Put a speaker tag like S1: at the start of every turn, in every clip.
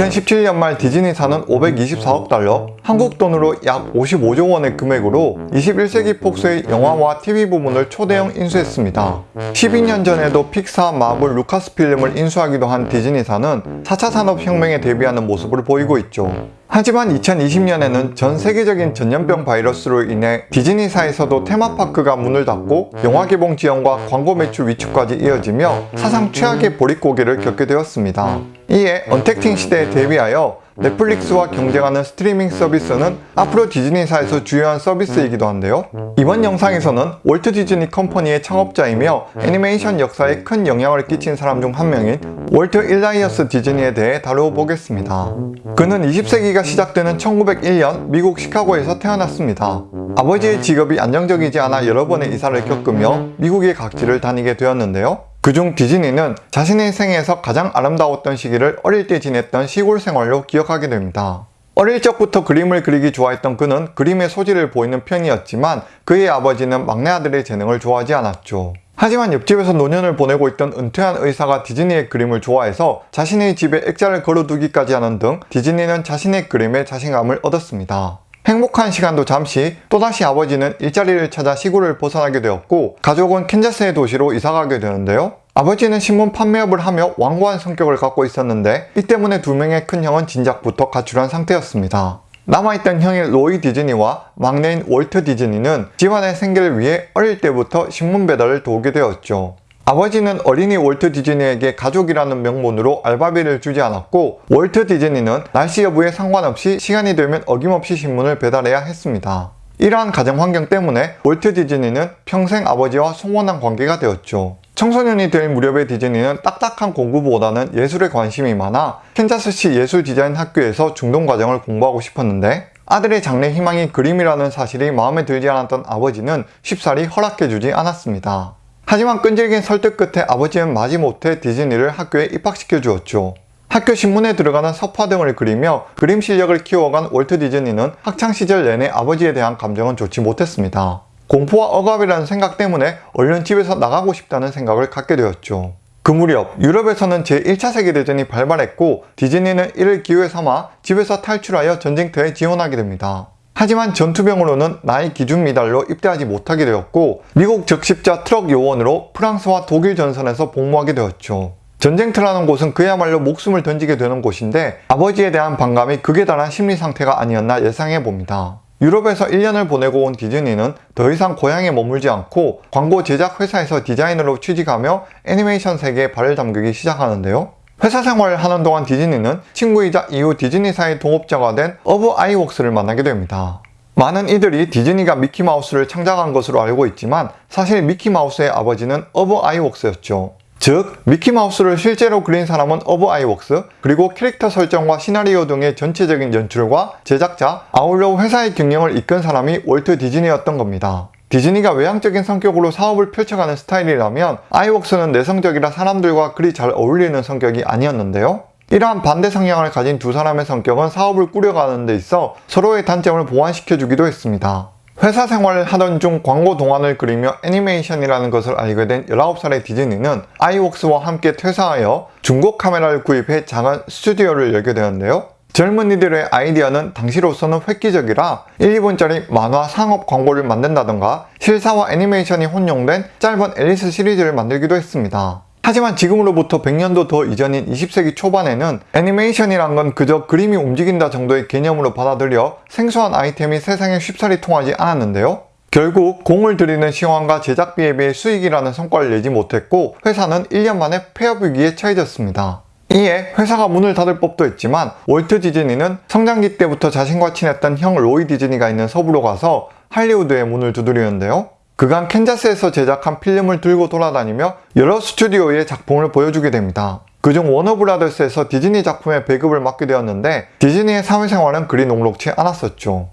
S1: 2017년 말 디즈니사는 524억 달러, 한국 돈으로 약 55조 원의 금액으로 21세기 폭스의 영화와 TV 부문을 초대형 인수했습니다. 12년 전에도 픽사, 마블, 루카스필름을 인수하기도 한 디즈니사는 4차 산업혁명에 대비하는 모습을 보이고 있죠. 하지만 2020년에는 전 세계적인 전염병 바이러스로 인해 디즈니사에서도 테마파크가 문을 닫고 영화 개봉 지연과 광고 매출 위축까지 이어지며 사상 최악의 보릿고개를 겪게 되었습니다. 이에 언택트 시대에 대비하여 넷플릭스와 경쟁하는 스트리밍 서비스는 앞으로 디즈니사에서 주요한 서비스이기도 한데요. 이번 영상에서는 월트 디즈니 컴퍼니의 창업자이며 애니메이션 역사에 큰 영향을 끼친 사람 중 한 명인 월트 일라이어스 디즈니에 대해 다루어 보겠습니다. 그는 20세기가 시작되는 1901년 미국 시카고에서 태어났습니다. 아버지의 직업이 안정적이지 않아 여러 번의 이사를 겪으며 미국의 각지를 다니게 되었는데요. 그중 디즈니는 자신의 생에서 가장 아름다웠던 시기를 어릴 때 지냈던 시골 생활로 기억하게 됩니다. 어릴 적부터 그림을 그리기 좋아했던 그는 그림의 소질을 보이는 편이었지만 그의 아버지는 막내 아들의 재능을 좋아하지 않았죠. 하지만 옆집에서 노년을 보내고 있던 은퇴한 의사가 디즈니의 그림을 좋아해서 자신의 집에 액자를 걸어두기까지 하는 등 디즈니는 자신의 그림에 자신감을 얻었습니다. 행복한 시간도 잠시 또다시 아버지는 일자리를 찾아 시골을 벗어나게 되었고 가족은 캔자스의 도시로 이사가게 되는데요. 아버지는 신문 판매업을 하며 완고한 성격을 갖고 있었는데 이 때문에 두 명의 큰 형은 진작부터 가출한 상태였습니다. 남아있던 형인 로이 디즈니와 막내인 월트 디즈니는 집안의 생계를 위해 어릴 때부터 신문 배달을 도우게 되었죠. 아버지는 어린이 월트 디즈니에게 가족이라는 명분으로 알바비를 주지 않았고 월트 디즈니는 날씨 여부에 상관없이 시간이 되면 어김없이 신문을 배달해야 했습니다. 이러한 가정 환경 때문에 월트 디즈니는 평생 아버지와 소원한 관계가 되었죠. 청소년이 될 무렵의 디즈니는 딱딱한 공부보다는 예술에 관심이 많아 캔자스시 예술 디자인 학교에서 중동 과정을 공부하고 싶었는데 아들의 장래 희망이 그림이라는 사실이 마음에 들지 않았던 아버지는 쉽사리 허락해주지 않았습니다. 하지만 끈질긴 설득 끝에 아버지는 마지못해 디즈니를 학교에 입학시켜 주었죠. 학교 신문에 들어가는 서파 등을 그리며 그림 실력을 키워간 월트 디즈니는 학창시절 내내 아버지에 대한 감정은 좋지 못했습니다. 공포와 억압이라는 생각 때문에 얼른 집에서 나가고 싶다는 생각을 갖게 되었죠. 그 무렵 유럽에서는 제1차 세계대전이 발발했고 디즈니는 이를 기회 삼아 집에서 탈출하여 전쟁터에 지원하게 됩니다. 하지만 전투병으로는 나이 기준 미달로 입대하지 못하게 되었고 미국 적십자 트럭 요원으로 프랑스와 독일 전선에서 복무하게 되었죠. 전쟁터라는 곳은 그야말로 목숨을 던지게 되는 곳인데 아버지에 대한 반감이 극에 달한 심리 상태가 아니었나 예상해 봅니다. 유럽에서 1년을 보내고 온 디즈니는 더 이상 고향에 머물지 않고 광고 제작 회사에서 디자이너로 취직하며 애니메이션 세계에 발을 담그기 시작하는데요. 회사 생활을 하는 동안 디즈니는 친구이자 이후 디즈니사의 동업자가 된 어브 아이웍스를 만나게 됩니다. 많은 이들이 디즈니가 미키마우스를 창작한 것으로 알고 있지만 사실 미키마우스의 아버지는 어브 아이웍스였죠. 즉 미키마우스를 실제로 그린 사람은 어브 아이웍스 그리고 캐릭터 설정과 시나리오 등의 전체적인 연출과 제작자 아울러 회사의 경영을 이끈 사람이 월트 디즈니였던 겁니다. 디즈니가 외향적인 성격으로 사업을 펼쳐가는 스타일이라면 아이웍스는 내성적이라 사람들과 그리 잘 어울리는 성격이 아니었는데요. 이러한 반대 성향을 가진 두 사람의 성격은 사업을 꾸려가는 데 있어 서로의 단점을 보완시켜주기도 했습니다. 회사 생활을 하던 중 광고 동안을 그리며 애니메이션이라는 것을 알게 된 19살의 디즈니는 아이웍스와 함께 퇴사하여 중고 카메라를 구입해 작은 스튜디오를 열게 되었는데요. 젊은이들의 아이디어는 당시로서는 획기적이라 1, 2분짜리 만화 상업 광고를 만든다던가 실사와 애니메이션이 혼용된 짧은 앨리스 시리즈를 만들기도 했습니다. 하지만 지금으로부터 100년도 더 이전인 20세기 초반에는 애니메이션이란 건 그저 그림이 움직인다 정도의 개념으로 받아들여 생소한 아이템이 세상에 쉽사리 통하지 않았는데요. 결국 공을 들이는 시간과 제작비에 비해 수익이라는 성과를 내지 못했고 회사는 1년 만에 폐업 위기에 처해졌습니다. 이에 회사가 문을 닫을 법도 했지만 월트 디즈니는 성장기 때부터 자신과 친했던 형 로이 디즈니가 있는 서부로 가서 할리우드의 문을 두드리는데요. 그간 캔자스에서 제작한 필름을 들고 돌아다니며 여러 스튜디오의 작품을 보여주게 됩니다. 그중 워너브라더스에서 디즈니 작품의 배급을 맡게 되었는데 디즈니의 사회생활은 그리 녹록치 않았었죠.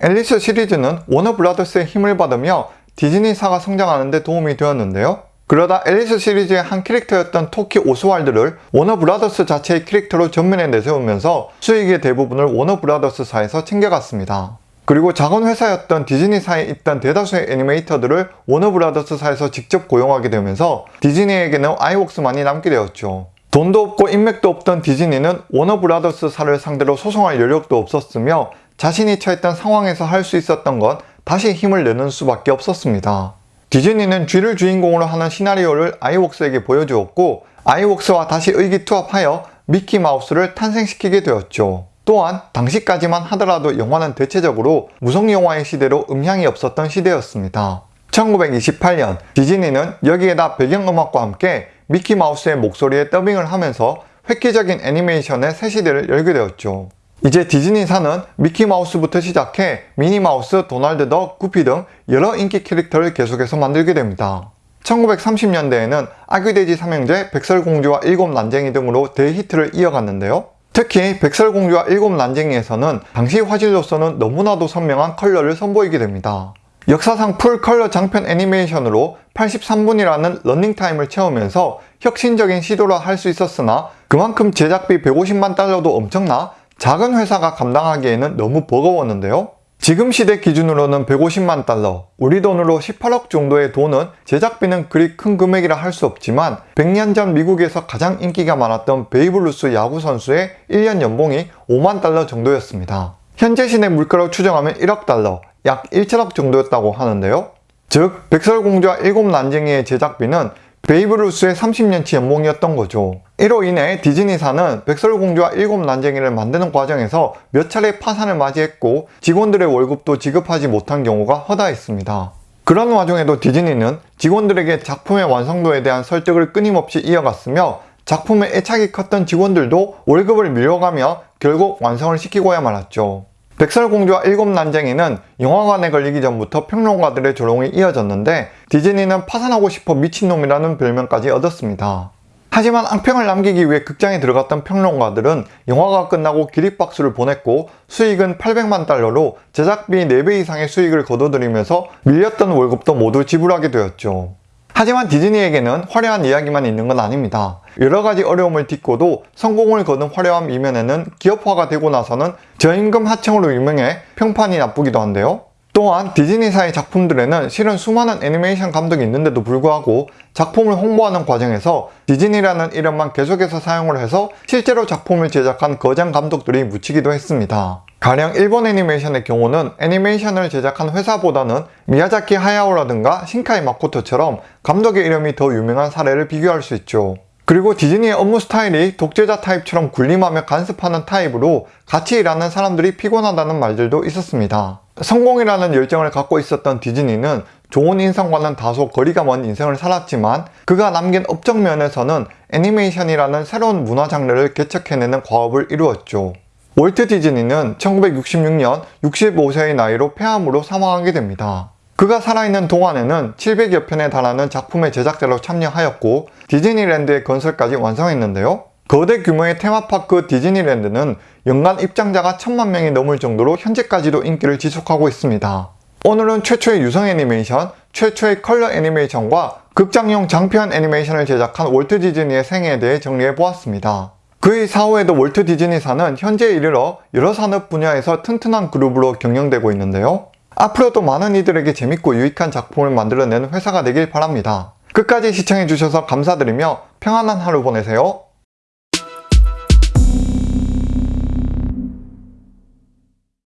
S1: 앨리스 시리즈는 워너브라더스의 힘을 받으며 디즈니사가 성장하는 데 도움이 되었는데요. 그러다 앨리스 시리즈의 한 캐릭터였던 토끼 오스왈드를 워너브라더스 자체의 캐릭터로 전면에 내세우면서 수익의 대부분을 워너브라더스사에서 챙겨갔습니다. 그리고 작은 회사였던 디즈니사에 있던 대다수의 애니메이터들을 워너브라더스사에서 직접 고용하게 되면서 디즈니에게는 아이웍스만이 남게 되었죠. 돈도 없고 인맥도 없던 디즈니는 워너브라더스사를 상대로 소송할 여력도 없었으며 자신이 처했던 상황에서 할 수 있었던 건 다시 힘을 내는 수밖에 없었습니다. 디즈니는 쥐를 주인공으로 하는 시나리오를 아이웍스에게 보여주었고 아이웍스와 다시 의기투합하여 미키 마우스를 탄생시키게 되었죠. 또한 당시까지만 하더라도 영화는 대체적으로 무성 영화의 시대로 음향이 없었던 시대였습니다. 1928년 디즈니는 여기에다 배경음악과 함께 미키 마우스의 목소리에 더빙을 하면서 획기적인 애니메이션의 새 시대를 열게 되었죠. 이제 디즈니사는 미키마우스부터 시작해 미니마우스, 도널드 덕, 구피 등 여러 인기 캐릭터를 계속해서 만들게 됩니다. 1930년대에는 아기돼지 삼형제, 백설공주와 일곱 난쟁이 등으로 대히트를 이어갔는데요. 특히 백설공주와 일곱 난쟁이에서는 당시 화질로서는 너무나도 선명한 컬러를 선보이게 됩니다. 역사상 풀 컬러 장편 애니메이션으로 83분이라는 런닝타임을 채우면서 혁신적인 시도라 할 수 있었으나 그만큼 제작비 150만 달러도 엄청나 작은 회사가 감당하기에는 너무 버거웠는데요. 지금 시대 기준으로는 150만 달러, 우리 돈으로 18억 정도의 돈은 제작비는 그리 큰 금액이라 할 수 없지만 100년 전 미국에서 가장 인기가 많았던 베이브루스 야구 선수의 1년 연봉이 5만 달러 정도였습니다. 현재 시대 물가로 추정하면 1억 달러, 약 1천억 정도였다고 하는데요. 즉, 백설공주와 일곱 난쟁이의 제작비는 베이브루스의 30년치 연봉이었던 거죠. 이로 인해 디즈니사는 백설공주와 일곱 난쟁이를 만드는 과정에서 몇 차례 파산을 맞이했고 직원들의 월급도 지급하지 못한 경우가 허다했습니다. 그런 와중에도 디즈니는 직원들에게 작품의 완성도에 대한 설득을 끊임없이 이어갔으며 작품의 애착이 컸던 직원들도 월급을 밀려가며 결국 완성을 시키고야 말았죠. 백설공주와 일곱 난쟁이는 영화관에 걸리기 전부터 평론가들의 조롱이 이어졌는데 디즈니는 파산하고 싶어 미친놈이라는 별명까지 얻었습니다. 하지만 앙평을 남기기 위해 극장에 들어갔던 평론가들은 영화가 끝나고 기립박수를 보냈고 수익은 800만 달러로 제작비 4배 이상의 수익을 거둬들이면서 밀렸던 월급도 모두 지불하게 되었죠. 하지만 디즈니에게는 화려한 이야기만 있는 건 아닙니다. 여러 가지 어려움을 딛고도 성공을 거둔 화려함 이면에는 기업화가 되고 나서는 저임금 하청으로 유명해 평판이 나쁘기도 한데요. 또한 디즈니사의 작품들에는 실은 수많은 애니메이션 감독이 있는데도 불구하고 작품을 홍보하는 과정에서 디즈니라는 이름만 계속해서 사용을 해서 실제로 작품을 제작한 거장 감독들이 묻히기도 했습니다. 가령 일본 애니메이션의 경우는 애니메이션을 제작한 회사보다는 미야자키 하야오라든가 신카이 마코토처럼 감독의 이름이 더 유명한 사례를 비교할 수 있죠. 그리고 디즈니의 업무 스타일이 독재자 타입처럼 군림하며 간섭하는 타입으로 같이 일하는 사람들이 피곤하다는 말들도 있었습니다. 성공이라는 열정을 갖고 있었던 디즈니는 좋은 인상과는 다소 거리가 먼 인생을 살았지만 그가 남긴 업적 면에서는 애니메이션이라는 새로운 문화 장르를 개척해내는 과업을 이루었죠. 월트 디즈니는 1966년 65세의 나이로 폐암으로 사망하게 됩니다. 그가 살아있는 동안에는 700여 편에 달하는 작품의 제작자로 참여하였고 디즈니랜드의 건설까지 완성했는데요. 거대 규모의 테마파크 디즈니랜드는 연간 입장자가 천만 명이 넘을 정도로 현재까지도 인기를 지속하고 있습니다. 오늘은 최초의 유성 애니메이션, 최초의 컬러 애니메이션과 극장용 장편 애니메이션을 제작한 월트 디즈니의 생애에 대해 정리해 보았습니다. 그의 사후에도 월트 디즈니사는 현재에 이르러 여러 산업 분야에서 튼튼한 그룹으로 경영되고 있는데요. 앞으로도 많은 이들에게 재밌고 유익한 작품을 만들어내는 회사가 되길 바랍니다. 끝까지 시청해주셔서 감사드리며 평안한 하루 보내세요.